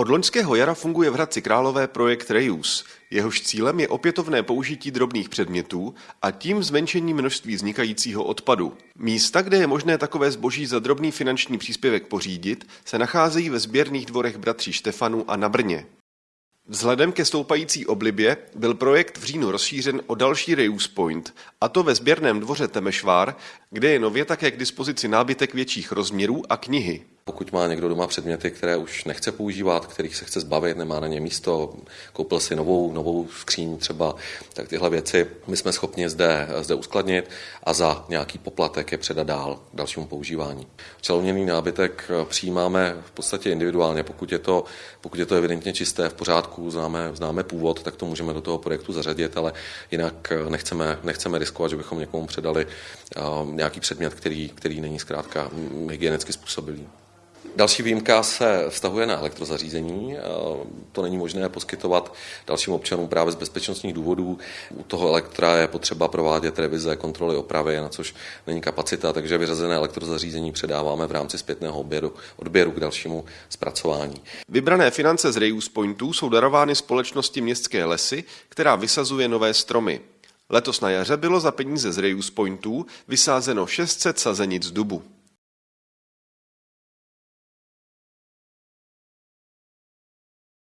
Od loňského jara funguje v Hradci Králové projekt Reuse. Jehož cílem je opětovné použití drobných předmětů a tím zmenšení množství vznikajícího odpadu. Místa, kde je možné takové zboží za drobný finanční příspěvek pořídit, se nacházejí ve sběrných dvorech bratří Štefanu a na Brně. Vzhledem ke stoupající oblibě byl projekt v říjnu rozšířen o další Reuse Point, a to ve sběrném dvoře Temešvár, kde je nově také k dispozici nábytek větších rozměrů a knihy. Pokud má někdo doma předměty, které už nechce používat, kterých se chce zbavit, nemá na ně místo, koupil si novou, novou skříň třeba, tak tyhle věci my jsme schopni zde, zde uskladnit a za nějaký poplatek je předat dál k dalšímu používání. Čelouněný nábytek přijímáme v podstatě individuálně, pokud je to, pokud je to evidentně čisté, v pořádku, známe, známe původ, tak to můžeme do toho projektu zařadit, ale jinak nechceme, nechceme riskovat, že bychom někomu předali nějaký předmět, který, který není zkrátka hygienicky způsobilý. Další výjimka se vztahuje na elektrozařízení. To není možné poskytovat dalším občanům právě z bezpečnostních důvodů. U toho elektra je potřeba provádět revize, kontroly, opravy, na což není kapacita, takže vyřazené elektrozařízení předáváme v rámci zpětného odběru, odběru k dalšímu zpracování. Vybrané finance z Reuse Pointů jsou darovány společnosti Městské lesy, která vysazuje nové stromy. Letos na jaře bylo za peníze z Reuse Pointů vysázeno 600 sazenic dubu.